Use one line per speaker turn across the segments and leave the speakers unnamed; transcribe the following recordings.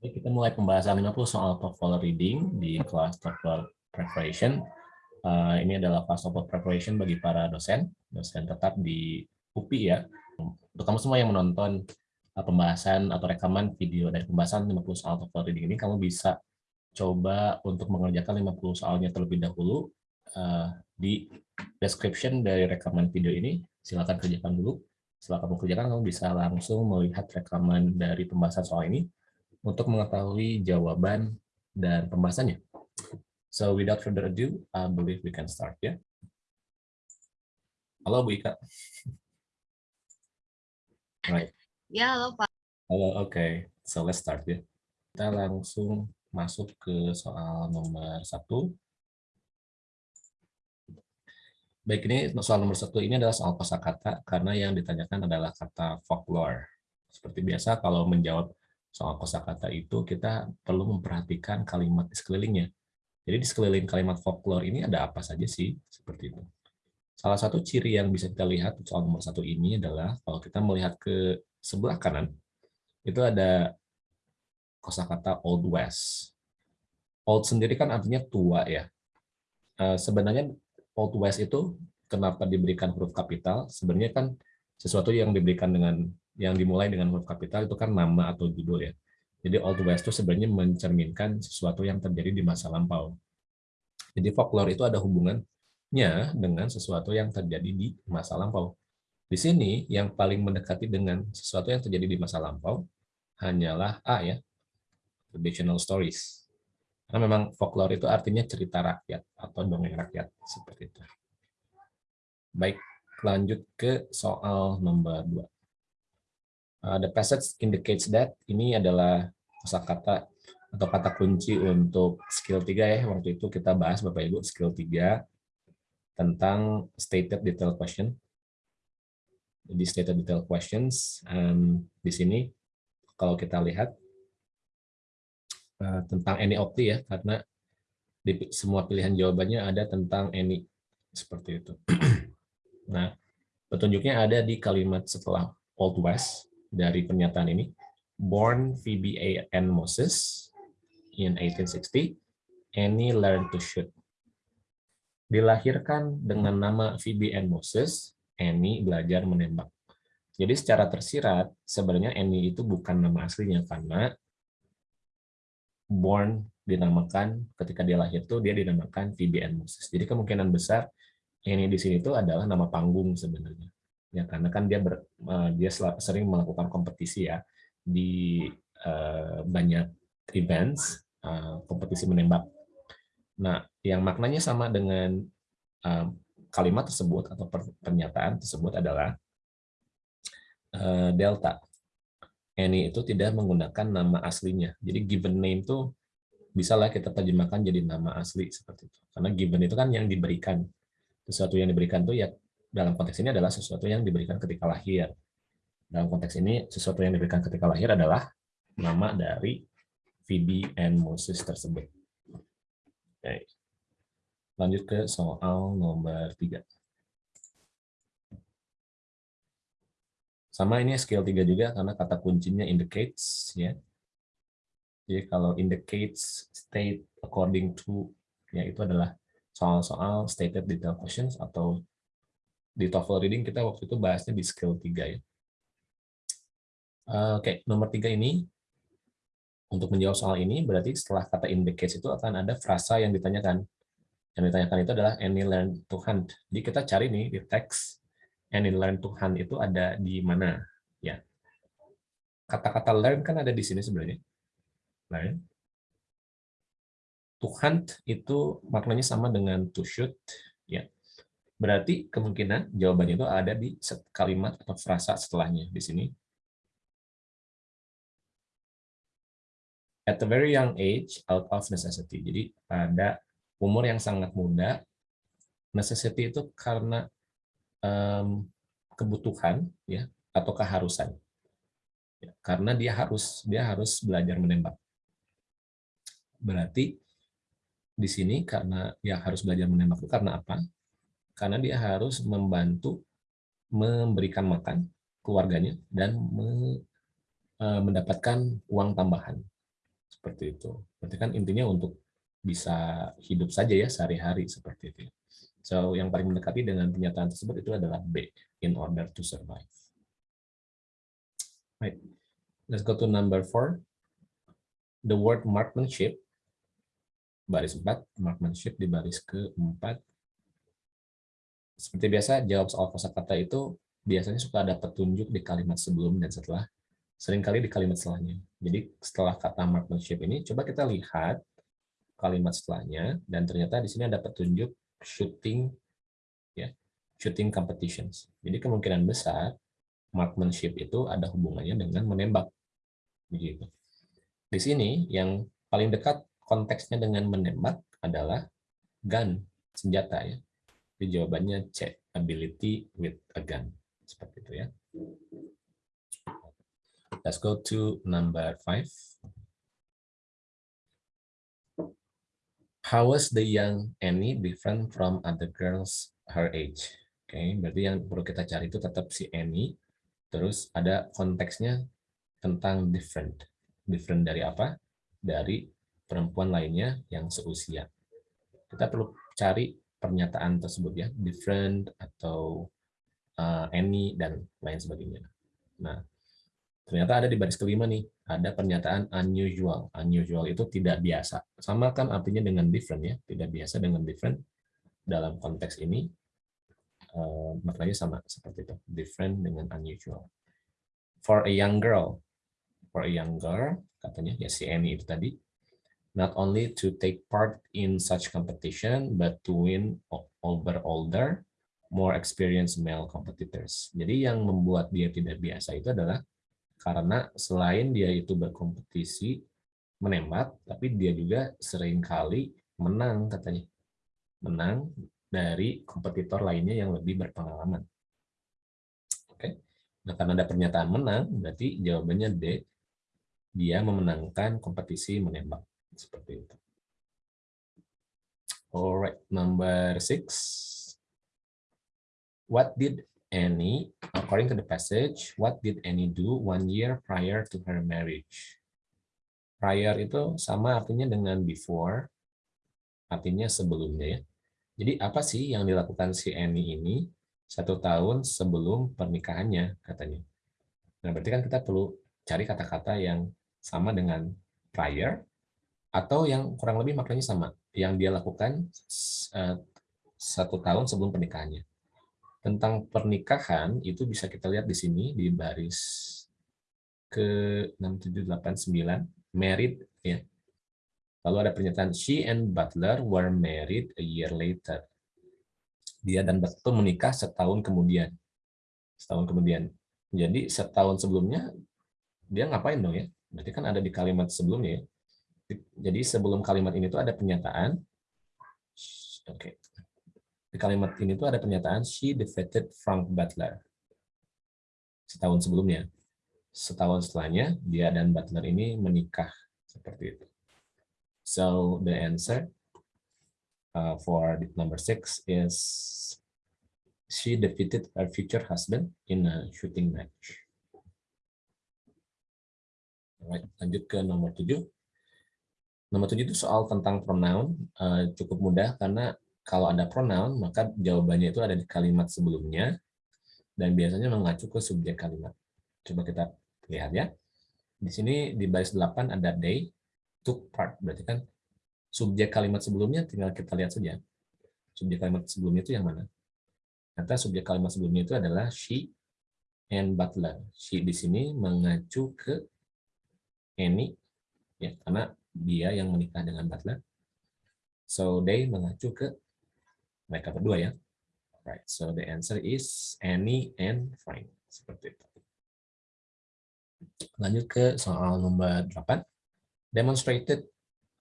Jadi kita mulai pembahasan 50 soal TOEFL reading di kelas TOEFL preparation. Uh, ini adalah kelas TOEFL preparation bagi para dosen, dosen tetap di UPI ya. Untuk kamu semua yang menonton uh, pembahasan atau rekaman video dari pembahasan 50 soal TOEFL reading ini, kamu bisa coba untuk mengerjakan 50 soalnya terlebih dahulu uh, di description dari rekaman video ini. Silakan kerjakan dulu. Setelah kamu kerjakan, kamu bisa langsung melihat rekaman dari pembahasan soal ini untuk mengetahui jawaban dan pembahasannya. So without further ado, I believe we can start ya. Halo Bu Ika.
Right. Ya, halo Pak.
Halo, oke. Okay. So let's start ya. Kita langsung masuk ke soal nomor satu. Baik, ini soal nomor satu ini adalah soal kosakata karena yang ditanyakan adalah kata folklore. Seperti biasa, kalau menjawab soal kosakata itu kita perlu memperhatikan kalimat di sekelilingnya. Jadi di sekeliling kalimat folklore ini ada apa saja sih seperti itu. Salah satu ciri yang bisa kita lihat soal nomor satu ini adalah kalau kita melihat ke sebelah kanan itu ada kosakata Old West. Old sendiri kan artinya tua ya. Eh, sebenarnya Old West itu kenapa diberikan huruf kapital? Sebenarnya kan sesuatu yang diberikan dengan yang dimulai dengan huruf kapital itu kan nama atau judul ya. Jadi Old West itu sebenarnya mencerminkan sesuatu yang terjadi di masa lampau. Jadi folklore itu ada hubungannya dengan sesuatu yang terjadi di masa lampau. Di sini yang paling mendekati dengan sesuatu yang terjadi di masa lampau hanyalah A ya, traditional stories. Karena memang folklore itu artinya cerita rakyat atau dongeng rakyat seperti itu. Baik, lanjut ke soal nomor 2. Uh, the passage indicates that ini adalah kosakata atau kata kunci untuk skill 3 ya. Waktu itu kita bahas Bapak Ibu skill 3 tentang stated detail question. Jadi stated detail questions um, di sini kalau kita lihat uh, tentang any the ya karena di semua pilihan jawabannya ada tentang any seperti itu. nah, petunjuknya ada di kalimat setelah Old West dari pernyataan ini. Born Phoebe A. N. Moses in 1860, Annie learned to shoot. Dilahirkan dengan nama Phoebe N. Moses, Annie belajar menembak. Jadi secara tersirat, sebenarnya Annie itu bukan nama aslinya, karena born dinamakan, ketika dia lahir itu dia dinamakan Phoebe N. Moses. Jadi kemungkinan besar Annie di sini itu adalah nama panggung sebenarnya ya karena kan dia ber, dia sering melakukan kompetisi ya di uh, banyak events uh, kompetisi menembak. Nah, yang maknanya sama dengan uh, kalimat tersebut atau pernyataan tersebut adalah uh, delta. Any itu tidak menggunakan nama aslinya. Jadi given name itu bisalah kita terjemahkan jadi nama asli seperti itu. Karena given itu kan yang diberikan. Sesuatu yang diberikan itu ya dalam konteks ini adalah sesuatu yang diberikan ketika lahir. Dalam konteks ini, sesuatu yang diberikan ketika lahir adalah nama dari Phoebe and Moses tersebut. Oke. Lanjut ke soal nomor tiga. Sama ini skill 3 juga karena kata kuncinya indicates ya. Jadi kalau indicates state according to ya itu adalah soal-soal stated detail questions atau di TOEFL reading kita waktu itu bahasnya di skill 3 ya. Uh, Oke, okay. nomor tiga ini untuk menjawab soal ini berarti setelah kata in the case itu akan ada frasa yang ditanyakan. Yang ditanyakan itu adalah any learn to hunt. Jadi kita cari nih di teks any learn to hunt itu ada di mana ya. Kata-kata learn kan ada di sini sebenarnya. Learn. To hunt itu maknanya sama dengan to shoot ya. Berarti kemungkinan jawabannya itu ada di kalimat atau frasa setelahnya di sini. At a very young age, out of necessity. Jadi pada umur yang sangat muda, necessity itu karena um, kebutuhan ya atau keharusan. Ya, karena dia harus dia harus belajar menembak. Berarti di sini karena dia harus belajar menembak itu karena apa? Karena dia harus membantu memberikan makan keluarganya dan me, e, mendapatkan uang tambahan. Seperti itu. Berarti kan intinya untuk bisa hidup saja ya sehari-hari seperti itu. So, yang paling mendekati dengan pernyataan tersebut itu adalah B, in order to survive. Right. Let's go to number four. The word marksmanship, baris 4, marksmanship di baris ke-4. Seperti biasa, jawab soal kosakata itu biasanya suka ada petunjuk di kalimat sebelum dan setelah, sering kali di kalimat setelahnya. Jadi setelah kata marksmanship ini, coba kita lihat kalimat setelahnya, dan ternyata di sini ada petunjuk shooting, ya, shooting competitions. Jadi kemungkinan besar marksmanship itu ada hubungannya dengan menembak. Begitu. Di sini yang paling dekat konteksnya dengan menembak adalah gun, senjata ya. Jadi jawabannya C, ability with a gun. Seperti itu ya. Let's go to number five. How was the young Annie different from other girls her age? Oke, okay, berarti yang perlu kita cari itu tetap si Annie Terus ada konteksnya tentang different. Different dari apa? Dari perempuan lainnya yang seusia. Kita perlu cari pernyataan tersebut ya, different atau uh, any dan lain sebagainya. Nah, ternyata ada di baris kelima nih, ada pernyataan unusual. Unusual itu tidak biasa. Sama kan artinya dengan different ya, tidak biasa dengan different dalam konteks ini uh, maknanya sama seperti itu different dengan unusual for a young girl for a young girl katanya ya si Annie itu tadi not only to take part in such competition but to win over older more experienced male competitors jadi yang membuat dia tidak biasa itu adalah karena selain dia itu berkompetisi menembak tapi dia juga sering kali menang katanya menang dari kompetitor lainnya yang lebih berpengalaman. Oke. Nah, karena ada pernyataan menang, berarti jawabannya D. Dia memenangkan kompetisi menembak. Seperti itu. Alright, number six. What did Annie, according to the passage, what did Annie do one year prior to her marriage? Prior itu sama artinya dengan before, artinya sebelumnya ya. Jadi apa sih yang dilakukan si Annie ini satu tahun sebelum pernikahannya katanya. Nah berarti kan kita perlu cari kata-kata yang sama dengan prior atau yang kurang lebih maknanya sama yang dia lakukan uh, satu tahun sebelum pernikahannya. Tentang pernikahan itu bisa kita lihat di sini di baris ke 6789 married ya Lalu ada pernyataan, she and Butler were married a year later. Dia dan Butler menikah setahun kemudian. Setahun kemudian. Jadi setahun sebelumnya, dia ngapain dong ya? Berarti kan ada di kalimat sebelumnya ya. Jadi sebelum kalimat ini tuh ada pernyataan, oke. Okay. Di kalimat ini tuh ada pernyataan, she defeated Frank Butler. Setahun sebelumnya. Setahun setelahnya, dia dan Butler ini menikah. Seperti itu. So the answer uh, for number six is she defeated her future husband in a shooting match. Alright, lanjut ke nomor tujuh. Nomor tujuh itu soal tentang pronoun, uh, cukup mudah karena kalau ada pronoun maka jawabannya itu ada di kalimat sebelumnya dan biasanya mengacu ke subjek kalimat. Coba kita lihat ya. Di sini di baris 8 ada they, took part. Berarti kan subjek kalimat sebelumnya tinggal kita lihat saja. Subjek kalimat sebelumnya itu yang mana? Kata subjek kalimat sebelumnya itu adalah she and butler. She di sini mengacu ke Annie, ya, karena dia yang menikah dengan butler. So they mengacu ke mereka berdua ya. Right. So the answer is Annie and Frank. Seperti itu. Lanjut ke soal nomor 8 demonstrated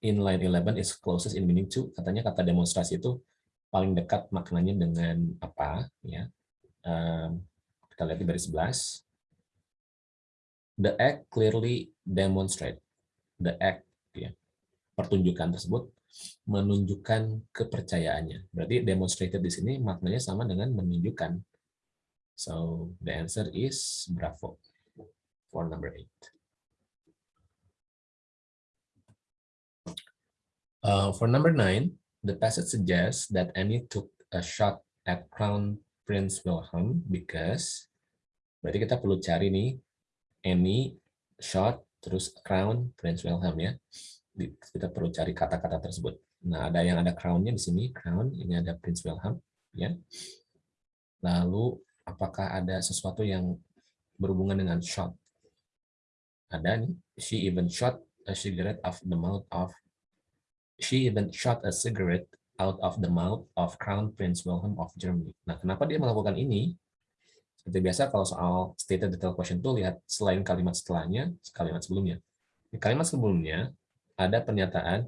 in line 11 is closest in meaning to katanya kata demonstrasi itu paling dekat maknanya dengan apa ya um, kita lihat di baris 11 the act clearly demonstrate the act pertunjukan tersebut menunjukkan kepercayaannya. Berarti demonstrated di sini maknanya sama dengan menunjukkan. So the answer is bravo for number eight. Uh, for number nine, the passage suggests that Annie took a shot at Crown Prince Wilhelm because berarti kita perlu cari nih Annie shot terus Crown Prince Wilhelm ya. Kita perlu cari kata-kata tersebut. Nah, ada yang ada crown-nya di sini, crown, ini ada Prince Wilhelm ya. Lalu apakah ada sesuatu yang berhubungan dengan shot? Ada nih, she even shot a cigarette of the mouth of she even shot a cigarette out of the mouth of Crown Prince Wilhelm of Germany. Nah, kenapa dia melakukan ini? Seperti biasa kalau soal stated detail question itu lihat selain kalimat setelahnya, kalimat sebelumnya. Di kalimat sebelumnya ada pernyataan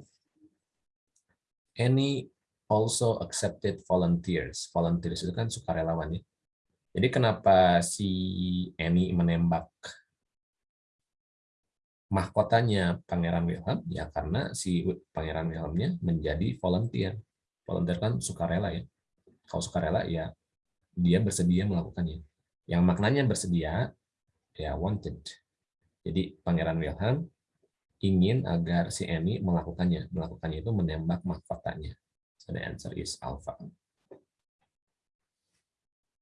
any also accepted volunteers. Volunteers itu kan sukarelawan ya. Jadi kenapa si Annie menembak mahkotanya Pangeran Wilhelm ya karena si Pangeran Wilhelmnya menjadi volunteer. Volunteer kan sukarela ya. Kalau sukarela ya dia bersedia melakukannya. Yang maknanya bersedia ya wanted. Jadi Pangeran Wilhelm ingin agar si Annie melakukannya. Melakukannya itu menembak mahkotanya. So the answer is alpha.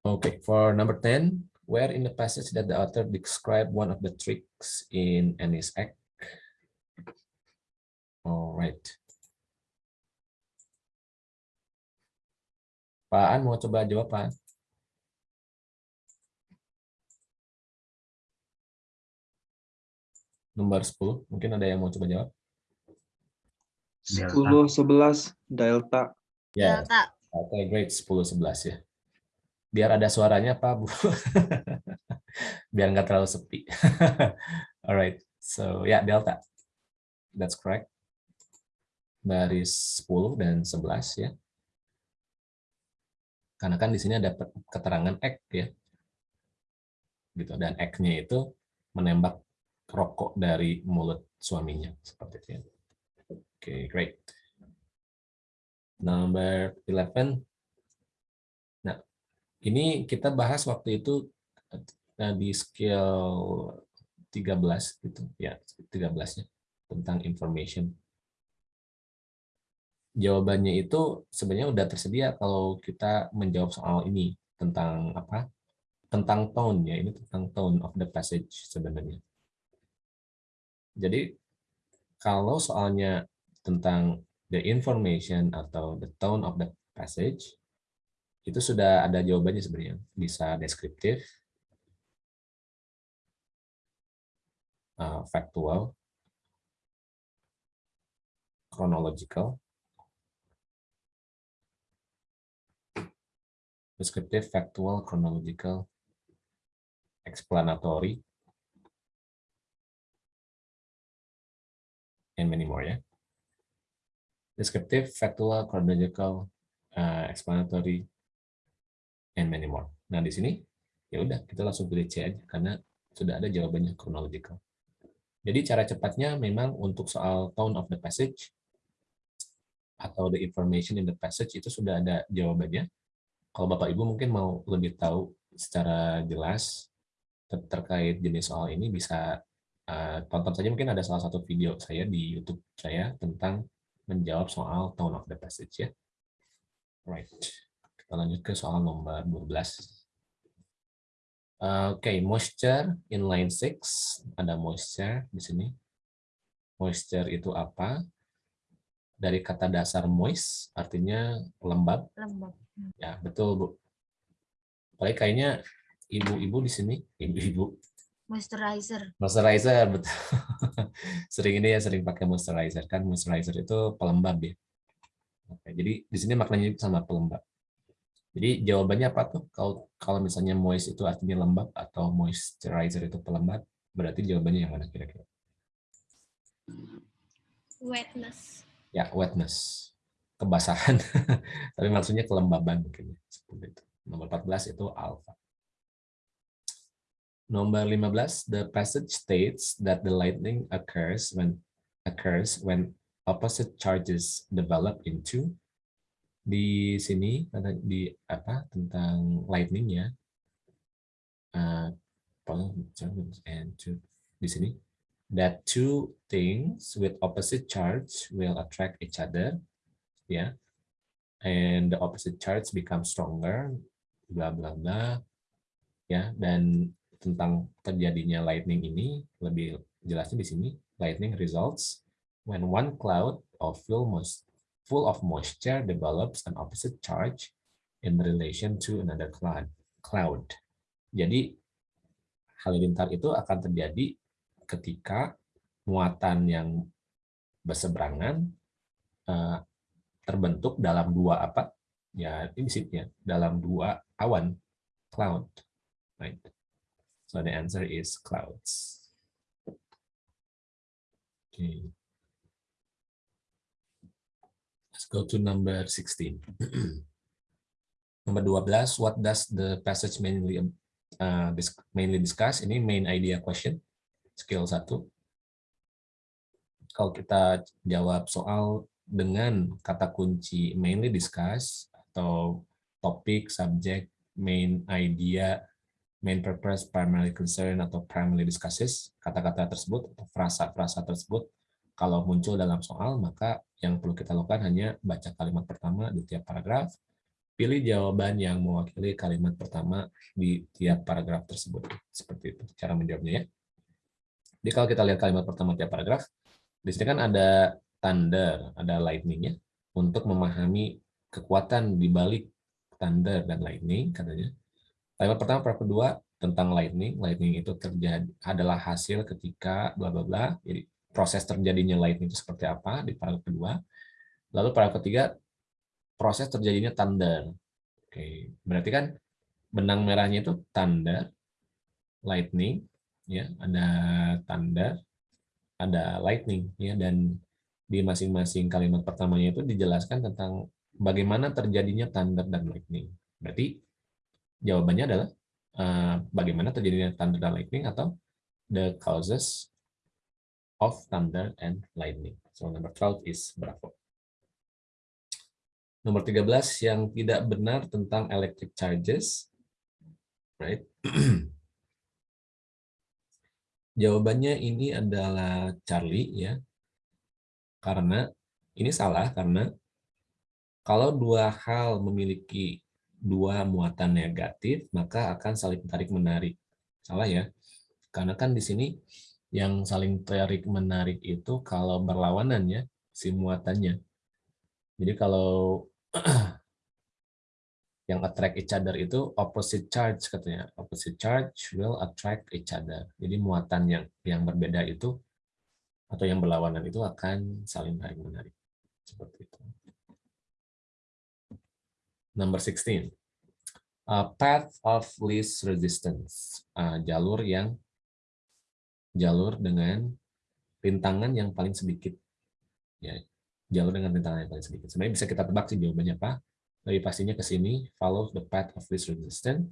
Okay, for number 10, where in the passage that the author describe one of the tricks in Annie's act? All right. Pak An mau coba jawab Pak? Nomor 10, mungkin ada yang mau coba jawab?
10, 11, delta.
Ya,
Delta.
oke, great, 10, 11 ya biar ada suaranya Pak Bu. biar nggak terlalu sepi. Alright, so ya yeah, delta. That's correct. Baris 10 dan 11 ya. Karena kan di sini ada keterangan X ya. Gitu dan X-nya itu menembak rokok dari mulut suaminya seperti itu ya. Oke, okay, great. Number 11 ini kita bahas waktu itu eh, di skill 13 gitu ya 13 ya tentang information jawabannya itu sebenarnya udah tersedia kalau kita menjawab soal ini tentang apa tentang tone ya ini tentang tone of the passage sebenarnya jadi kalau soalnya tentang the information atau the tone of the passage itu sudah ada jawabannya sebenarnya. Bisa deskriptif, uh, factual, chronological, deskriptif, factual, chronological, explanatory, and many more ya. Deskriptif, factual, chronological, uh, explanatory, and many more. Nah, di sini ya udah kita langsung pilih C aja karena sudah ada jawabannya chronological. Jadi cara cepatnya memang untuk soal tone of the passage atau the information in the passage itu sudah ada jawabannya. Kalau Bapak Ibu mungkin mau lebih tahu secara jelas ter terkait jenis soal ini bisa uh, tonton saja mungkin ada salah satu video saya di YouTube saya tentang menjawab soal tone of the passage ya. Right. Kita lanjut ke soal nomor 12. Uh, Oke, okay, moisture in line 6. Ada moisture di sini. Moisture itu apa? Dari kata dasar moist, artinya lembab.
Lembab.
Ya, betul, Bu. Apalagi kayaknya ibu-ibu di sini, ibu-ibu.
Moisturizer.
Moisturizer, betul. sering ini ya, sering pakai moisturizer. Kan moisturizer itu pelembab ya. Oke, jadi di sini maknanya sama pelembab. Jadi jawabannya apa tuh? Kalau kalau misalnya moist itu artinya lembab atau moisturizer itu pelembab, berarti jawabannya yang mana kira-kira?
Wetness.
Ya, wetness. Kebasahan. Tapi maksudnya kelembaban mungkin. Ya, seperti itu. Nomor 14 itu alpha. Nomor 15, the passage states that the lightning occurs when occurs when opposite charges develop into di sini di apa tentang lightning ya uh, and di sini that two things with opposite charge will attract each other, ya. And the opposite charge become stronger, bla bla bla, ya. Dan tentang terjadinya lightning ini lebih jelasnya di sini. Lightning results when one cloud of full full of moisture develops an opposite charge in relation to another cloud. Cloud. Jadi halilintar itu akan terjadi ketika muatan yang berseberangan uh, terbentuk dalam dua apa ya ini dalam dua awan cloud right so the answer is clouds. Okay. Let's go to number 16 number 12 what does the passage mainly uh, mainly discuss? Ini main idea question skill satu. Kalau kita jawab soal dengan kata kunci mainly discuss atau topik, subject, main idea, main purpose, primary concern, atau primarily discusses, kata-kata tersebut, atau frasa-frasa tersebut, kalau muncul dalam soal, maka yang perlu kita lakukan hanya baca kalimat pertama di tiap paragraf, pilih jawaban yang mewakili kalimat pertama di tiap paragraf tersebut. Seperti itu cara menjawabnya ya. Jadi kalau kita lihat kalimat pertama tiap paragraf, di sini kan ada thunder, ada lightning-nya untuk memahami kekuatan di balik thunder dan lightning katanya. Kalimat pertama paragraf kedua tentang lightning, lightning itu terjadi adalah hasil ketika bla bla bla. Jadi proses terjadinya lightning itu seperti apa di paragraf kedua. Lalu paragraf ketiga proses terjadinya thunder. Oke, berarti kan benang merahnya itu thunder, lightning, ya ada tanda ada lightning ya dan di masing-masing kalimat pertamanya itu dijelaskan tentang bagaimana terjadinya thunder dan lightning berarti jawabannya adalah uh, bagaimana terjadinya thunder dan lightning atau the causes of thunder and lightning. So number 12 is bravo. Nomor 13 yang tidak benar tentang electric charges right? Jawabannya ini adalah Charlie ya. Karena ini salah karena kalau dua hal memiliki dua muatan negatif, maka akan saling tarik-menarik. Salah ya. Karena kan di sini yang saling tarik-menarik itu kalau berlawanan ya, si muatannya. Jadi kalau yang attract each other itu opposite charge katanya. Opposite charge will attract each other. Jadi muatan yang yang berbeda itu atau yang berlawanan itu akan saling tarik menarik. Seperti itu. Number 16. Uh, path of least resistance. Uh, jalur yang jalur dengan rintangan yang paling sedikit. Ya, jalur dengan rintangan yang paling sedikit. Sebenarnya bisa kita tebak sih jawabannya apa lebih pastinya ke sini follow the path of least resistance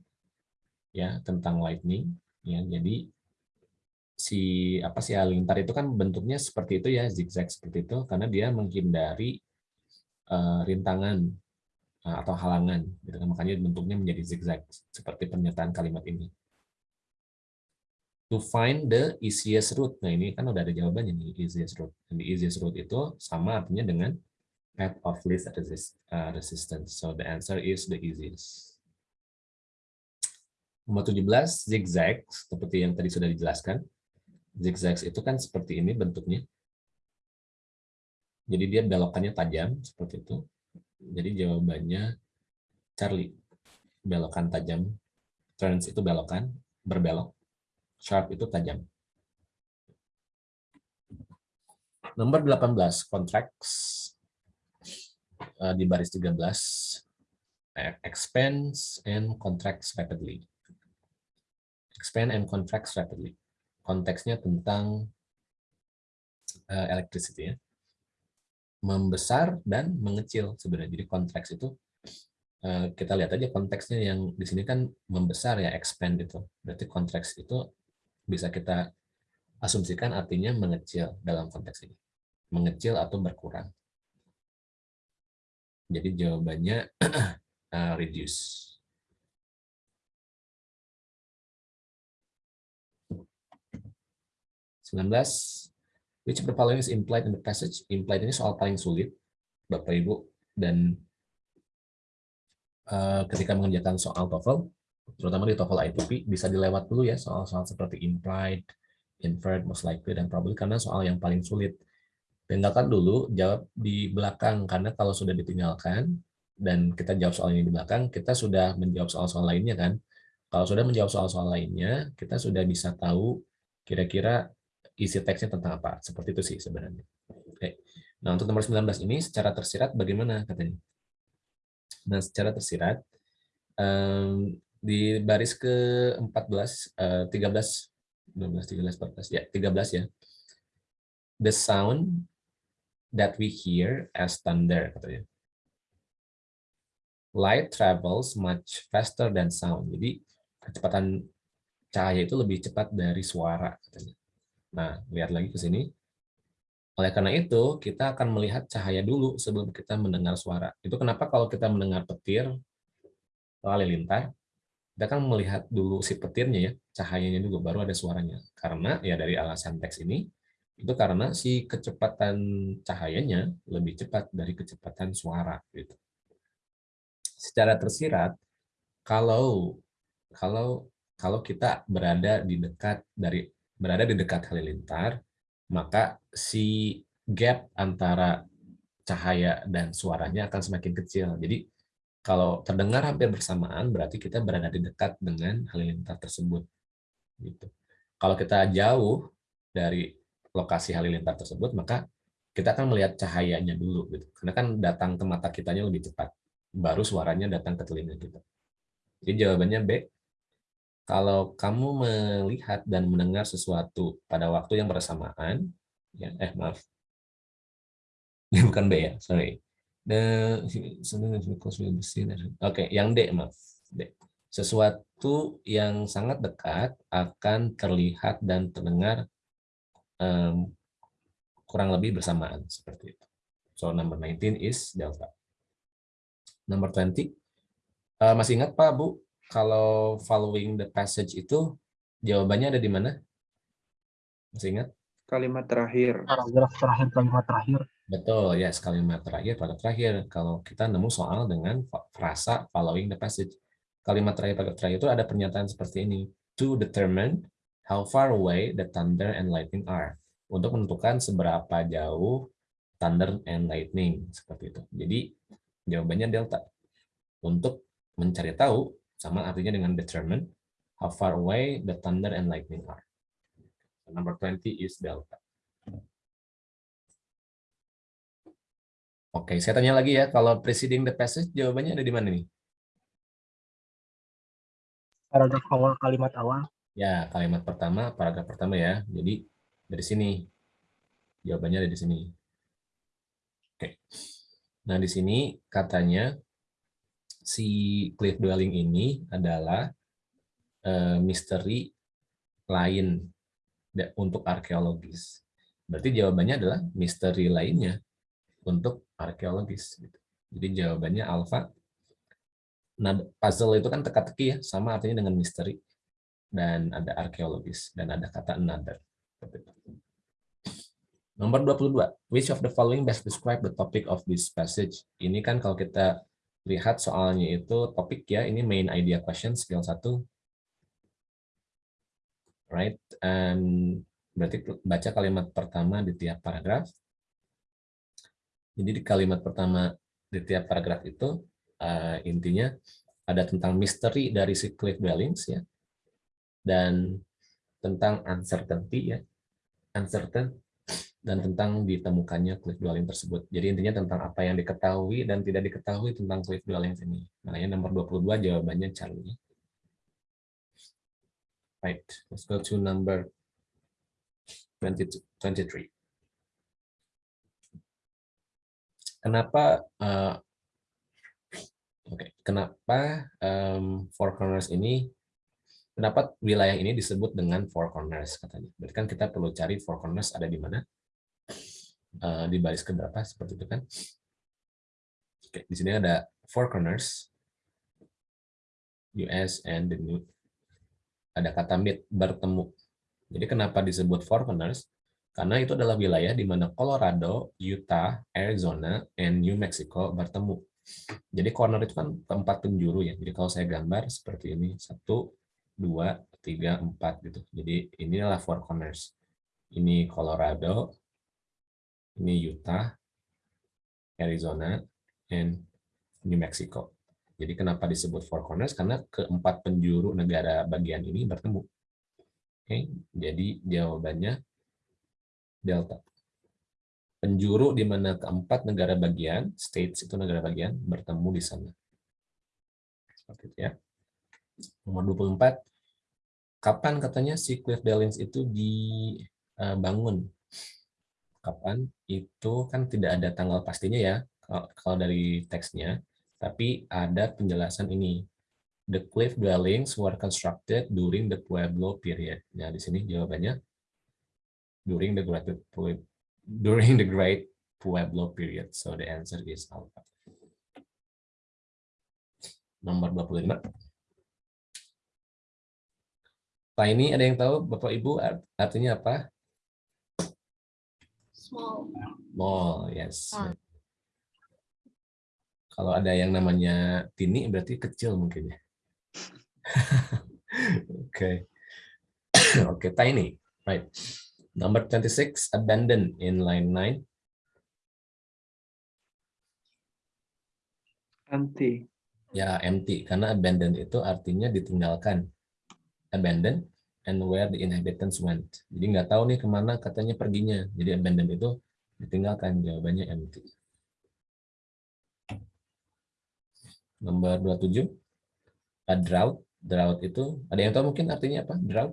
ya tentang lightning ya jadi si apa sih halilintar itu kan bentuknya seperti itu ya zigzag seperti itu karena dia menghindari uh, rintangan atau halangan gitu kan makanya bentuknya menjadi zigzag seperti pernyataan kalimat ini to find the easiest route nah ini kan udah ada jawabannya nih easiest route dan the easiest route itu sama artinya dengan path of least uh, resistance. So the answer is the easiest. Nomor 17, zigzag, seperti yang tadi sudah dijelaskan. Zigzag itu kan seperti ini bentuknya. Jadi dia belokannya tajam, seperti itu. Jadi jawabannya Charlie. Belokan tajam. Turns itu belokan, berbelok. Sharp itu tajam. Nomor 18, contracts uh, di baris 13 expense and contracts rapidly expand and contracts rapidly konteksnya tentang uh, electricity ya membesar dan mengecil sebenarnya jadi konteks itu uh, kita lihat aja konteksnya yang di sini kan membesar ya expand itu berarti konteks itu bisa kita asumsikan artinya mengecil dalam konteks ini mengecil atau berkurang jadi jawabannya uh, reduce. 19. Which of the following is implied in the passage? Implied ini soal paling sulit, Bapak Ibu, dan uh, ketika mengerjakan soal TOEFL, terutama di TOEFL ITP, bisa dilewat dulu ya soal-soal seperti implied, inferred, most likely, dan probably karena soal yang paling sulit. Tinggalkan dulu, jawab di belakang, karena kalau sudah ditinggalkan, dan kita jawab soal ini di belakang, kita sudah menjawab soal-soal lainnya kan. Kalau sudah menjawab soal-soal lainnya, kita sudah bisa tahu kira-kira isi teksnya tentang apa. Seperti itu sih sebenarnya. Oke. Nah, untuk nomor 19 ini secara tersirat bagaimana katanya? Nah, secara tersirat um, di baris ke-14 uh, 13 12 13 14 ya, 13 ya. The sound that we hear as thunder katanya. Light travels much faster than sound. Jadi kecepatan cahaya itu lebih cepat dari suara katanya. Nah, lihat lagi ke sini. Oleh karena itu, kita akan melihat cahaya dulu sebelum kita mendengar suara. Itu kenapa kalau kita mendengar petir halilintar, kita akan melihat dulu si petirnya ya, cahayanya dulu, baru ada suaranya. Karena ya dari alasan teks ini, itu karena si kecepatan cahayanya lebih cepat dari kecepatan suara. Gitu. Secara tersirat, kalau kalau kalau kita berada di dekat dari berada di dekat halilintar, maka si gap antara cahaya dan suaranya akan semakin kecil. Jadi kalau terdengar hampir bersamaan, berarti kita berada di dekat dengan halilintar tersebut. Gitu. Kalau kita jauh dari lokasi halilintar tersebut, maka kita akan melihat cahayanya dulu. Gitu. Karena kan datang ke mata kitanya lebih cepat. Baru suaranya datang ke telinga kita. Jadi jawabannya B, kalau kamu melihat dan mendengar sesuatu pada waktu yang bersamaan, ya, eh maaf, ini bukan B ya, sorry. Oke, yang D maaf. D. Sesuatu yang sangat dekat akan terlihat dan terdengar um, kurang lebih bersamaan seperti itu. So number 19 is delta. Number 20. Uh, masih ingat Pak Bu kalau following the passage itu jawabannya ada di mana? Masih ingat?
Kalimat terakhir.
Paragraf terakhir, kalimat terakhir.
Betul, ya yes, kalimat terakhir, pada terakhir. Kalau kita nemu soal dengan frasa following the passage. Kalimat terakhir, pada terakhir itu ada pernyataan seperti ini. To determine how far away the thunder and lightning are. Untuk menentukan seberapa jauh thunder and lightning. Seperti itu. Jadi jawabannya delta. Untuk mencari tahu sama artinya dengan determine how far away the thunder and lightning are. Number 20 is delta. Oke, saya tanya lagi ya, kalau preceding the passage jawabannya ada di mana nih?
Paragraf awal kalimat awal.
Ya, kalimat pertama, paragraf pertama ya. Jadi dari sini. Jawabannya ada di sini. Oke. Nah, di sini katanya si cliff dwelling ini adalah uh, misteri lain untuk arkeologis. Berarti jawabannya adalah misteri lainnya untuk arkeologis. Gitu. Jadi jawabannya alfa. Nah, puzzle itu kan teka-teki ya, sama artinya dengan misteri. Dan ada arkeologis, dan ada kata another. Nomor 22. Which of the following best describe the topic of this passage? Ini kan kalau kita lihat soalnya itu topik ya, ini main idea question skill 1. Right, and berarti baca kalimat pertama di tiap paragraf. Jadi di kalimat pertama di tiap paragraf itu uh, intinya ada tentang misteri dari si cliff dwellings ya, dan tentang uncertainty ya, uncertain dan tentang ditemukannya cliff dwelling tersebut. Jadi intinya tentang apa yang diketahui dan tidak diketahui tentang cliff dwelling ini. Makanya nomor 22 jawabannya Charlie. Right, let's go to number 22, 23. Kenapa uh, Oke, okay. kenapa um, four corners ini kenapa wilayah ini disebut dengan four corners katanya? Berarti kan kita perlu cari four corners ada di mana? Uh, di baris keberapa seperti itu kan. Oke, di sini ada four corners, US and the new. Ada kata meet bertemu. Jadi kenapa disebut Four Corners? Karena itu adalah wilayah di mana Colorado, Utah, Arizona, and New Mexico bertemu. Jadi corner itu kan tempat penjuru ya. Jadi kalau saya gambar seperti ini, satu, dua, tiga, empat gitu. Jadi inilah Four Corners. Ini Colorado, ini Utah, Arizona, and New Mexico. Jadi kenapa disebut Four Corners? Karena keempat penjuru negara bagian ini bertemu. Oke, jadi jawabannya delta. Penjuru di mana keempat negara bagian, states itu negara bagian, bertemu di sana. Seperti itu ya. Nomor 24, kapan katanya si Cliff Dellings itu dibangun? Kapan? Itu kan tidak ada tanggal pastinya ya, kalau dari teksnya, tapi ada penjelasan ini. The cliff dwellings were constructed during the Pueblo period. Nah, di sini jawabannya during the Great during the Great Pueblo period. So the answer is alpha. Nomor 25. Pak ini ada yang tahu Bapak Ibu artinya apa?
Small.
Small, yes.
Ah.
Kalau ada yang namanya tini berarti kecil mungkin ya. Oke. Oke, tiny. Right. Number 26, abandoned in line 9.
Empty.
Ya, empty. Karena abandoned itu artinya ditinggalkan. Abandoned and where the inhabitants went. Jadi nggak tahu nih ke mana katanya perginya. Jadi abandoned itu ditinggalkan. Jawabannya empty. Nomor 27. A drought. Drought itu, ada yang tahu mungkin artinya apa? Drought?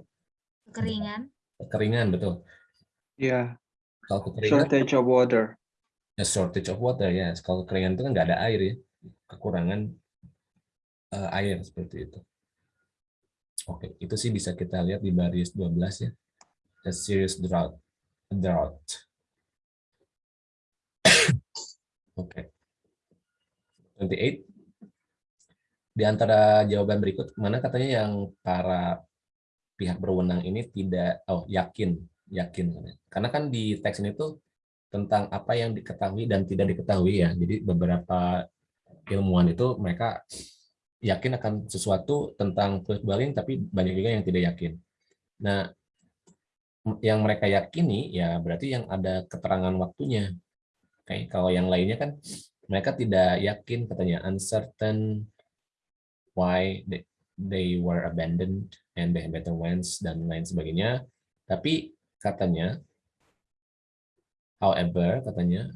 Kekeringan.
Kekeringan, betul.
Ya,
Kalau kekeringan,
shortage of water.
a shortage of water ya. Kalau kekeringan itu kan nggak ada air ya, kekurangan eh, air seperti itu. Oke, itu sih bisa kita lihat di baris 12 ya. A serious drought. Drought. Oke. 28. Di antara jawaban berikut, mana katanya yang para pihak berwenang ini tidak oh yakin yakin karena kan di teks ini tuh tentang apa yang diketahui dan tidak diketahui ya jadi beberapa ilmuwan itu mereka yakin akan sesuatu tentang cliff dwelling tapi banyak juga yang tidak yakin. Nah yang mereka yakini ya berarti yang ada keterangan waktunya. Oke kalau yang lainnya kan mereka tidak yakin katanya uncertain why they, were abandoned and the inhabitants dan lain sebagainya. Tapi katanya however katanya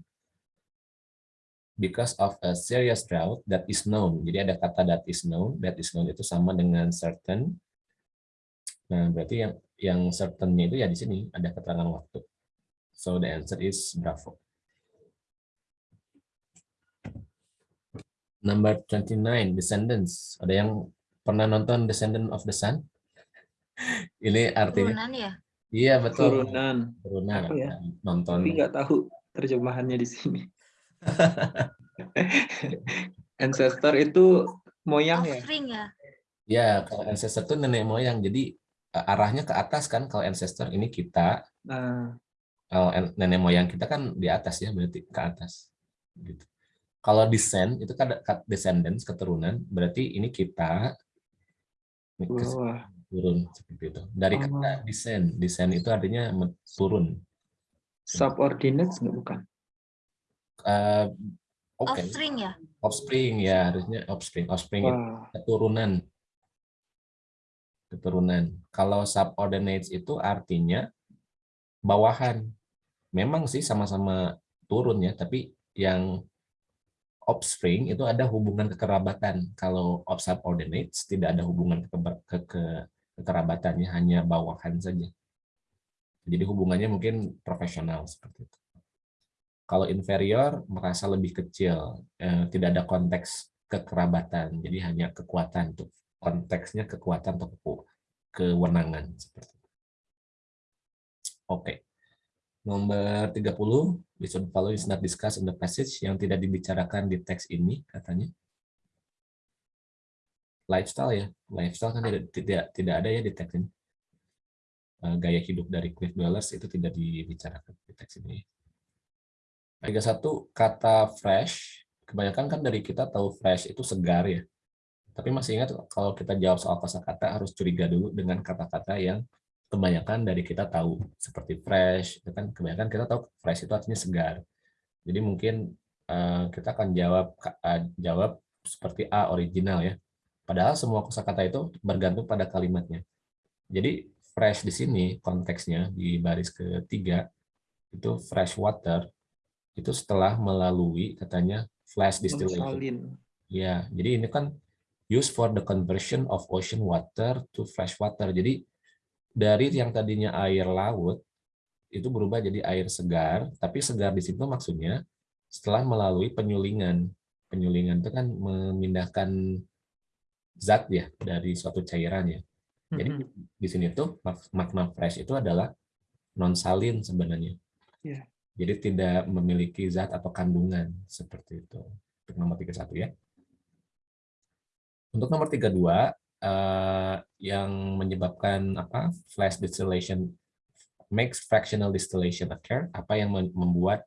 because of a serious drought that is known jadi ada kata that is known that is known itu sama dengan certain nah berarti yang yang certainnya itu ya di sini ada keterangan waktu so the answer is bravo number 29 descendants ada yang pernah nonton Descendant of the Sun ini artinya
Turunan ya.
Iya betul.
Turunan.
Turunan.
Ya?
Nonton.
Tapi nggak tahu terjemahannya di sini. Ancestor itu moyang ya?
Offspring ya.
Ya, kalau ancestor itu nenek moyang. Jadi eh, arahnya ke atas kan kalau ancestor ini kita.
Nah,
Kalau en- nenek moyang kita kan di atas ya, berarti ke atas. Gitu. Kalau descend itu kan descendants keturunan, berarti ini kita turun seperti itu. Dari
Oh.
kata descend, descend itu artinya turun.
Subordinates nggak bukan?
Eh, Oke,
Offspring ya.
offspring ya harusnya offspring. Offspring itu keturunan. Keturunan. Kalau subordinates itu artinya bawahan. Memang sih sama-sama turun ya tapi yang offspring itu ada hubungan kekerabatan. Kalau of subordinates tidak ada hubungan kekeba- ke, ke- kekerabatannya hanya bawahan saja. Jadi hubungannya mungkin profesional seperti itu kalau inferior merasa lebih kecil eh, tidak ada konteks kekerabatan jadi hanya kekuatan tuh konteksnya kekuatan atau kewenangan seperti itu. Oke. Nomor 30, this one follow is not discussed in the passage yang tidak dibicarakan di teks ini katanya. Lifestyle ya, lifestyle kan tidak tidak tidak ada ya di teks ini. eh, gaya hidup dari cliff dwellers itu tidak dibicarakan di teks ini. 31 kata fresh, kebanyakan kan dari kita tahu fresh itu segar ya. Tapi masih ingat kalau kita jawab soal kosakata harus curiga dulu dengan kata-kata yang kebanyakan dari kita tahu seperti fresh, kan kebanyakan kita tahu fresh itu artinya segar. Jadi mungkin eh, kita akan jawab eh, jawab seperti A original ya. Padahal semua kosakata itu bergantung pada kalimatnya. Jadi fresh di sini konteksnya di baris ketiga itu fresh water itu setelah melalui katanya flash distillation. Ya, jadi ini kan used for the conversion of ocean water to fresh water. Jadi dari yang tadinya air laut itu berubah jadi air segar, tapi segar di situ maksudnya setelah melalui penyulingan. Penyulingan itu kan memindahkan zat ya dari suatu cairan ya. Jadi
Mhm.
di sini tuh mak- makna fresh itu adalah non salin sebenarnya.
Iya.
Jadi tidak memiliki zat atau kandungan seperti itu. Untuk nomor 31 ya. Untuk nomor 32 eh, yang menyebabkan apa? flash distillation makes fractional distillation occur, apa yang mem- membuat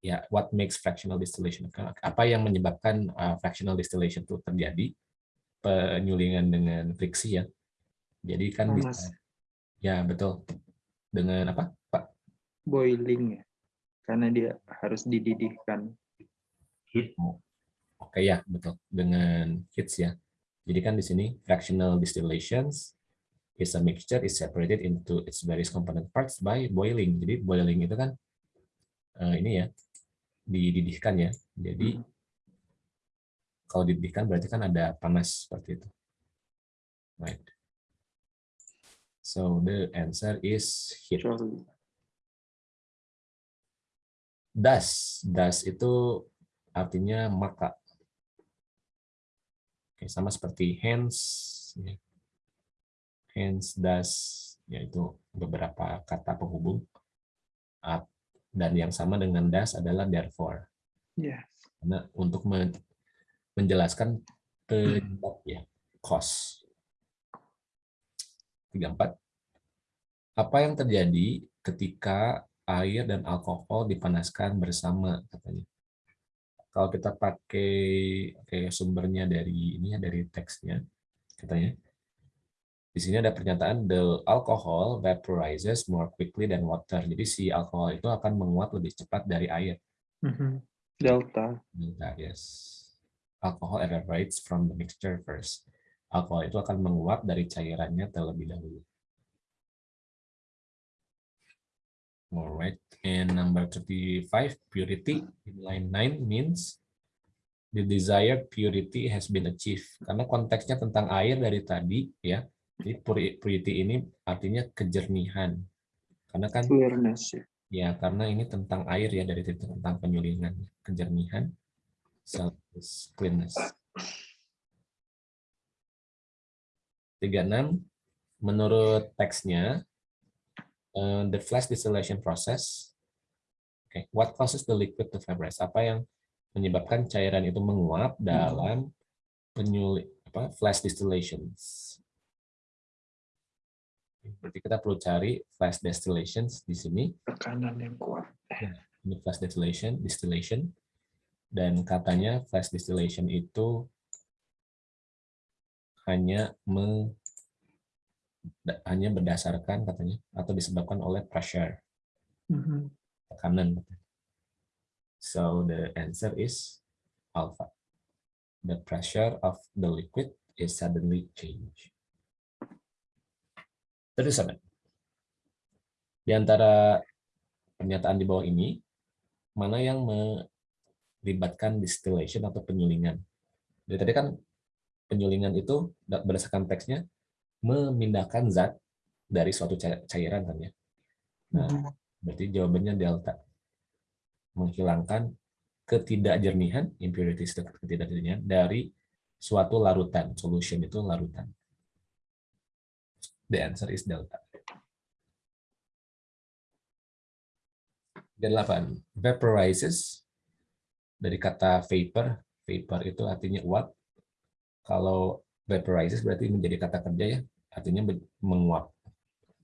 ya what makes fractional distillation occur? Apa yang menyebabkan eh, fractional distillation itu terjadi? Penyulingan dengan friksi ya. Jadi kan
Panas.
bisa ya betul. Dengan apa?
Boiling ya. Karena dia harus dididihkan.
Oke ya, betul. Dengan hits ya. Jadi kan di sini fractional distillations is a mixture is separated into its various component parts by boiling. Jadi boiling itu kan eh, ini ya dididihkan ya. Jadi
Mhm.
kalau dididihkan berarti kan ada panas seperti itu. Right. So the answer is heat.
Surely.
Das, das itu artinya maka. Oke, sama seperti hands, ya. hands, das, yaitu beberapa kata penghubung. Up. Dan yang sama dengan das adalah therefore.
Ya.
Karena untuk men- menjelaskan penyebab ya, cause. 34. Apa yang terjadi ketika air dan alkohol dipanaskan bersama katanya. Kalau kita pakai oke, sumbernya dari ini ya dari teksnya katanya. Di sini ada pernyataan the alcohol vaporizes more quickly than water. Jadi si alkohol itu akan menguap lebih cepat dari air.
Mhm. Delta.
Nah, yes. Alcohol evaporates from the mixture first. Alkohol itu akan menguap dari cairannya terlebih dahulu. Alright, and number 35, purity in line 9 means the desired purity has been achieved. Karena konteksnya tentang air dari tadi, ya. Jadi puri- purity ini artinya kejernihan. Karena kan
Clearness ya.
Ya, karena ini tentang air ya, dari tentang penyulingan, kejernihan, self cleanness. 36, menurut teksnya, eh, the flash distillation process, okay, what causes the liquid to vaporize? Apa yang menyebabkan cairan itu menguap dalam penyulit apa flash distillations? Berarti kita perlu cari flash distillations di sini.
Tekanan yang kuat.
ini flash distillation distillation dan katanya flash distillation itu hanya me, hanya berdasarkan katanya atau disebabkan oleh pressure.
Mhm.
tekanan. So the answer is alpha. The pressure of the liquid is suddenly changed. 37 di antara pernyataan di bawah ini mana yang melibatkan distillation atau penyulingan. Jadi tadi kan penyulingan itu da- berdasarkan teksnya memindahkan zat dari suatu ca- cairan kan ya. Nah,
Mhm.
berarti jawabannya delta. Menghilangkan ketidakjernihan, impurities ketidakjernihan dari suatu larutan. Solution itu larutan. The answer is delta. 8. Vaporizes dari kata vapor. Vapor itu artinya uap. Kalau vaporizes berarti menjadi kata kerja ya. Artinya menguap.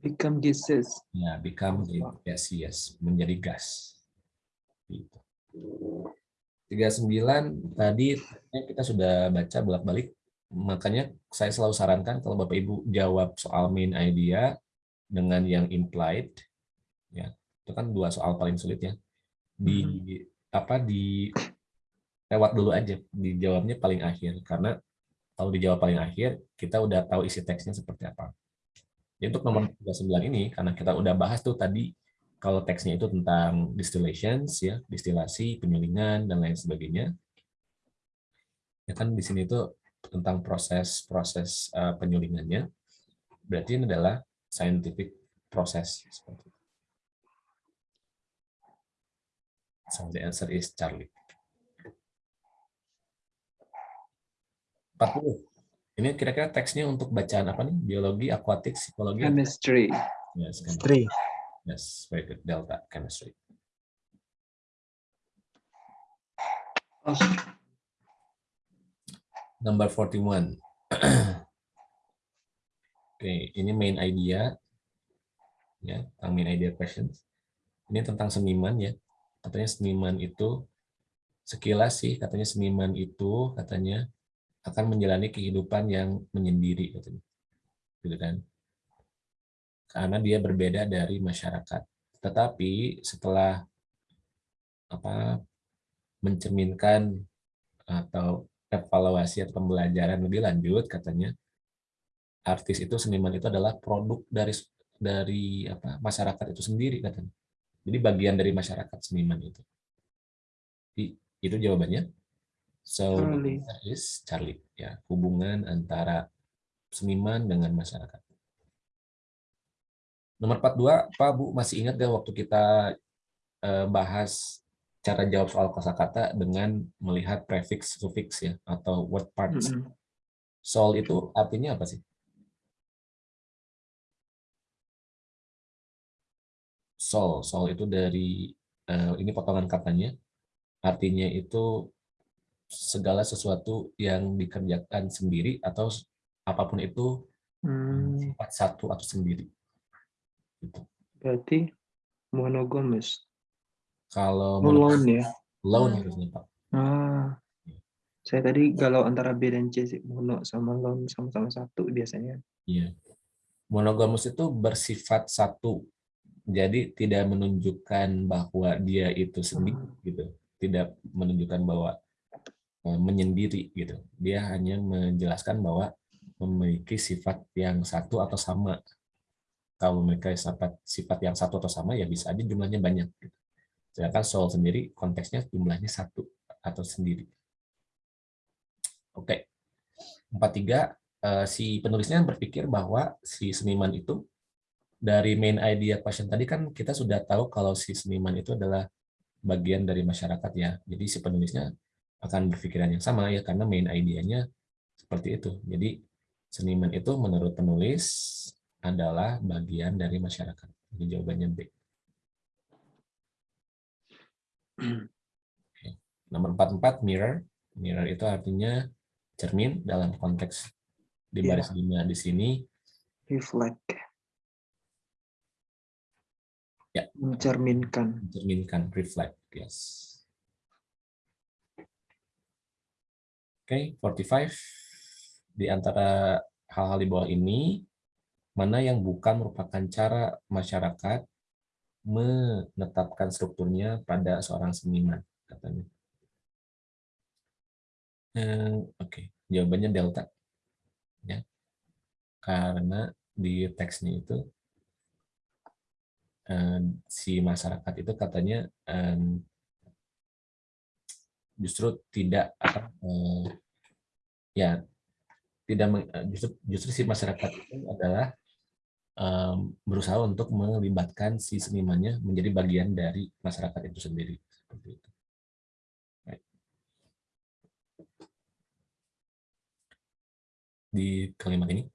Become gases.
Ya, become gaseous, menjadi gas. Gitu. 39 tadi kita sudah baca bolak-balik, makanya saya selalu sarankan kalau Bapak Ibu jawab soal main idea dengan yang implied, ya itu kan dua soal paling sulit ya. Di apa di lewat dulu aja, dijawabnya paling akhir karena kalau dijawab paling akhir kita udah tahu isi teksnya seperti apa. Ya, untuk nomor 39 ini karena kita udah bahas tuh tadi kalau teksnya itu tentang distillations ya, distilasi, penyulingan dan lain sebagainya. Ya kan di sini itu tentang proses-proses uh, penyulingannya. Berarti ini adalah scientific process seperti itu. So the answer is Charlie. 40. Ini kira-kira teksnya untuk bacaan apa nih? Biologi, akuatik, psikologi?
Chemistry.
Yes, chemistry. Yes, very good. Delta chemistry.
Oh,
Number 41. Oke, ini main idea. Ya, tentang main idea questions. Ini tentang seniman ya. Katanya seniman itu sekilas sih katanya seniman itu katanya akan menjalani kehidupan yang menyendiri katanya. Gitu kan. Karena dia berbeda dari masyarakat. Tetapi setelah apa mencerminkan atau evaluasi atau pembelajaran lebih lanjut katanya artis itu seniman itu adalah produk dari dari apa masyarakat itu sendiri katanya jadi bagian dari masyarakat seniman itu Jadi, itu jawabannya so
Charlie.
is Charlie ya hubungan antara seniman dengan masyarakat nomor 42 Pak Bu masih ingat gak waktu kita eh, bahas cara jawab soal kosakata dengan melihat prefix suffix ya atau word parts.
mm-mm.
Sol itu artinya apa sih? Sol, sol itu dari eh, ini potongan katanya. Artinya itu segala sesuatu yang dikerjakan sendiri atau apa pun itu
Hmm,
sifat satu atau sendiri. Gitu.
berarti monogamous.
Kalau
Oh, lone ya.
lone harusnya Pak.
Ah. Saya tadi galau antara B dan C sih. Mono sama lone sama-sama satu biasanya.
Iya. Monogamus itu bersifat satu. Jadi tidak menunjukkan bahwa dia itu sendiri gitu. Tidak menunjukkan bahwa menyendiri gitu. Dia hanya menjelaskan bahwa memiliki sifat yang satu atau sama. Kalau memiliki sifat sifat yang satu atau sama ya bisa aja jumlahnya banyak gitu. Sedangkan soul sendiri konteksnya jumlahnya satu atau sendiri. Oke. 43 eh, si penulisnya berpikir bahwa si seniman itu dari main idea question tadi kan kita sudah tahu kalau si seniman itu adalah bagian dari masyarakat ya. Jadi si penulisnya akan berpikiran yang sama ya karena main idenya seperti itu. Jadi seniman itu menurut penulis adalah bagian dari masyarakat. Jadi jawabannya B. Oke. Nomor 44 mirror. Mirror itu artinya cermin dalam konteks di
Iya.
baris lima di sini
Reflect.
Ya.
Mencerminkan.
mencerminkan reflect yes oke 45 di antara hal-hal di bawah ini mana yang bukan merupakan cara masyarakat menetapkan strukturnya pada seorang seniman katanya. Eh, oke jawabannya delta ya. Karena di teksnya itu eh, si masyarakat itu katanya justru tidak apa eh, ya tidak eh, justru justru si masyarakat itu adalah em, berusaha untuk melibatkan si senimannya menjadi bagian dari masyarakat itu sendiri seperti itu. Di kalimat ini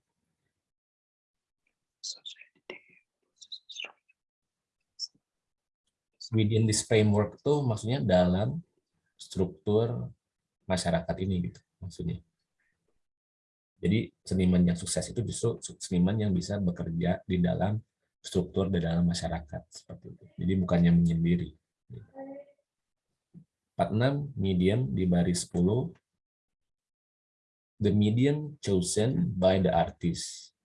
within this framework itu maksudnya dalam struktur masyarakat ini gitu maksudnya. Jadi seniman yang sukses itu justru seniman yang bisa bekerja di dalam struktur di dalam masyarakat seperti itu. Jadi bukannya menyendiri. 46 medium di baris 10 the medium chosen by the artist.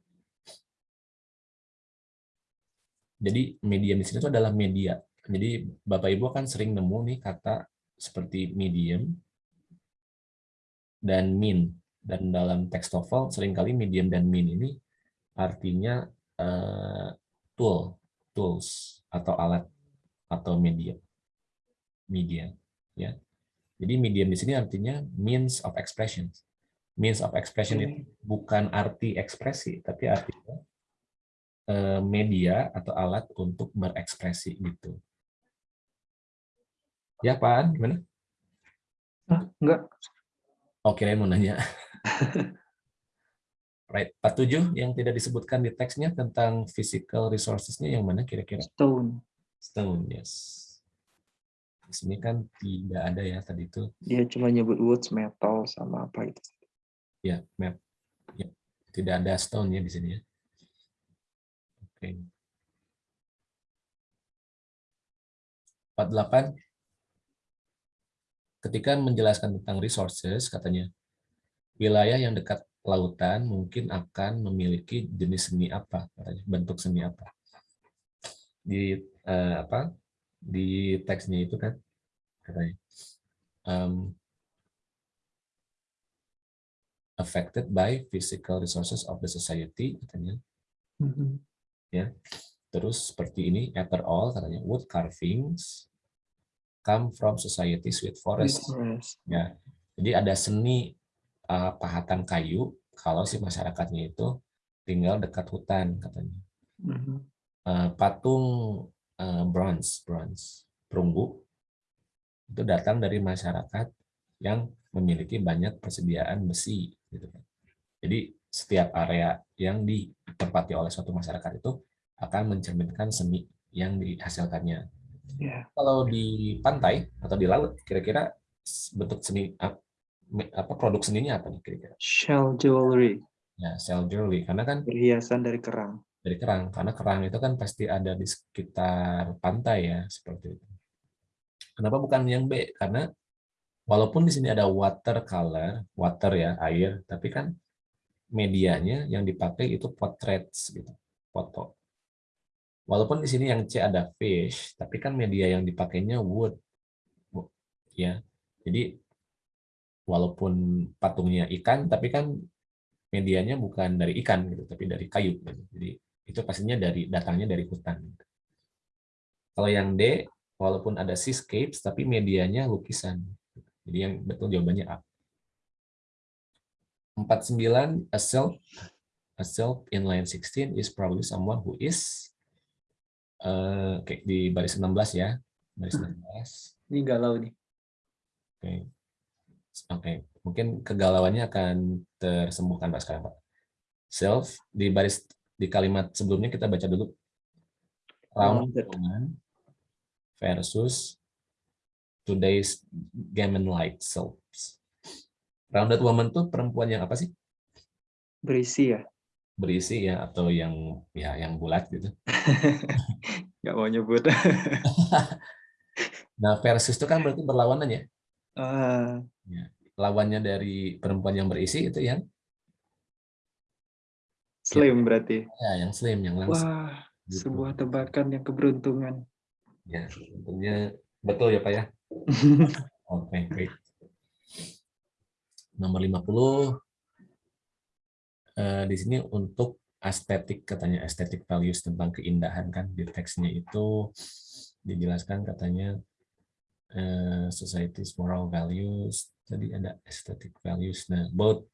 Jadi medium di sini itu adalah media. Jadi Bapak Ibu kan sering nemu nih kata seperti medium dan mean. Dan dalam teks TOEFL sering kali medium dan mean ini artinya eh, tool, tools atau alat atau media. Media, ya. Jadi medium di sini artinya means of expression. Means of expression itu bukan arti ekspresi, tapi artinya eh, media atau alat untuk berekspresi gitu. Ya, Pak, gimana?
Ah, enggak.
Oke, mau nanya. right, 47 yang tidak disebutkan di teksnya tentang physical resources-nya yang mana kira-kira?
Stone.
Stone, yes. Di sini kan tidak ada ya tadi itu.
Dia cuma nyebut woods, metal, sama apa gitu.
Ya, map. Ya, tidak ada stone ya di sini ya. Oke. 48 ketika menjelaskan tentang resources katanya wilayah yang dekat lautan mungkin akan memiliki jenis seni apa katanya bentuk seni apa di eh, apa di teksnya itu kan katanya um, affected by physical resources of the society katanya
Mhm.
ya terus seperti ini after all katanya wood carvings come from societies with
Forest.
ya. Jadi ada seni uh, pahatan kayu kalau si masyarakatnya itu tinggal dekat hutan katanya.
Mhm.
Uh, patung uh, bronze bronze perunggu itu datang dari masyarakat yang memiliki banyak persediaan besi gitu kan. Jadi setiap area yang ditempati oleh suatu masyarakat itu akan mencerminkan seni yang dihasilkannya
Ya.
kalau di pantai atau di laut kira-kira bentuk seni apa produk seninya apa nih kira-kira
Shell jewelry.
ya shell jewelry karena kan
Perhiasan dari kerang.
dari kerang karena kerang itu kan pasti ada di sekitar pantai ya seperti itu kenapa bukan yang B karena walaupun di sini ada watercolor water ya air tapi kan medianya yang dipakai itu portraits gitu foto walaupun di sini yang C ada fish tapi kan media yang dipakainya wood ya jadi walaupun patungnya ikan tapi kan medianya bukan dari ikan gitu tapi dari kayu gitu. jadi itu pastinya dari datangnya dari hutan gitu. kalau yang D walaupun ada seascapes tapi medianya lukisan jadi yang betul jawabannya A 49 a self a self in line 16 is probably someone who is eh, oke di baris 16 ya baris 16
Ini galau nih.
Oke. Oke, mungkin kegalauannya akan tersembuhkan Pak sekarang, Pak. Self di baris di kalimat sebelumnya kita baca dulu. Rounded. woman versus today's gammon like selves. Rounded woman tuh perempuan yang apa sih?
Berisi ya.
Berisi ya atau yang ya yang bulat gitu.
Nggak mau nyebut.
Nah, versus itu kan berarti berlawanan ya.
Ah,
Lawannya dari perempuan yang berisi itu yang
slim berarti.
ya yang slim, yang langsung.
Wah,
Gitu.
sebuah tebakan yang keberuntungan.
Ya, tentunya betul ya Pak ya. Oke, baik. Nomor 50 eh, di sini untuk estetik katanya estetik values tentang keindahan kan di teksnya itu dijelaskan katanya eh, society's moral values tadi ada aesthetic values nah both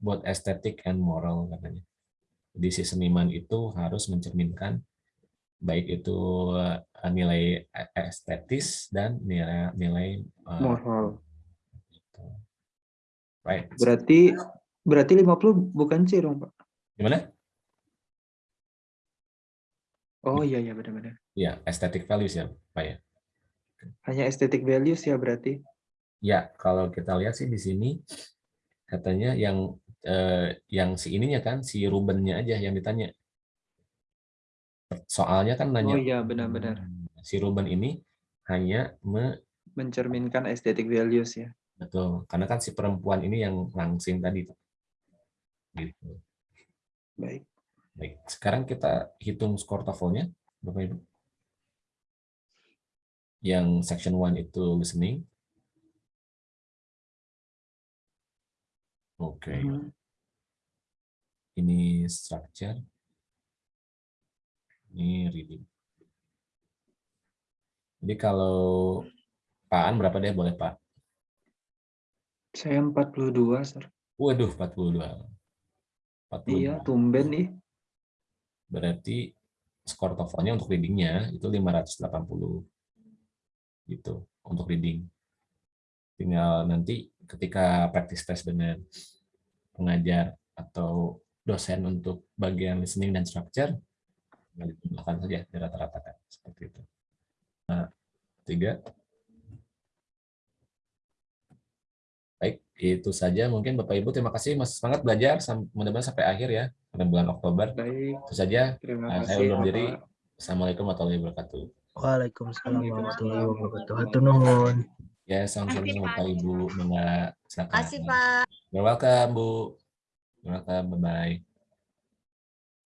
both aesthetic and moral katanya jadi si seniman itu harus mencerminkan baik itu eh, nilai estetis dan nilai nilai
Moral.
gitu. right
Berarti berarti 50 bukan C dong, Pak.
gimana
Oh iya iya benar-benar.
ya aesthetic values ya pak ya
Hanya aesthetic values ya berarti.
Ya, kalau kita lihat sih di sini katanya yang eh, yang si ininya kan, si Rubennya aja yang ditanya. Soalnya kan nanya,
Oh iya, benar-benar.
si Ruben ini hanya me,
Mencerminkan aesthetic values ya.
betul, karena kan si perempuan ini yang langsing tadi. Gitu.
Baik.
Baik, sekarang kita hitung skor TOEFL-nya, Bapak Ibu. Yang section 1 itu listening. Oke,
Mhm.
ini structure. Ini reading. Jadi kalau Pak An berapa deh boleh Pak?
Saya 42, Sir.
Waduh, 42. 42.
Iya, tumben nih.
Berarti skor TOEFL-nya untuk reading-nya itu 580. Gitu, untuk reading. Tinggal nanti ketika practice test dengan pengajar atau dosen untuk bagian listening dan structure, tinggal saja di rata-ratakan seperti itu. Nah, tiga. Baik, itu saja mungkin Bapak Ibu. Terima kasih Mas semangat belajar mudah-mudahan sampai akhir ya, sampai bulan Oktober.
Baik,
Itu saja.
terima
Nah, saya
kasih.
undur diri. Assalamualaikum warahmatullahi wabarakatuh.
Waalaikumsalam warahmatullahi wabarakatuh. Hatur nuhun.
Ya, sama-sama. Bapak Ibu. Silakan.
Kasih Pak.
You're welcome, Bu. You're welcome. Bye-bye.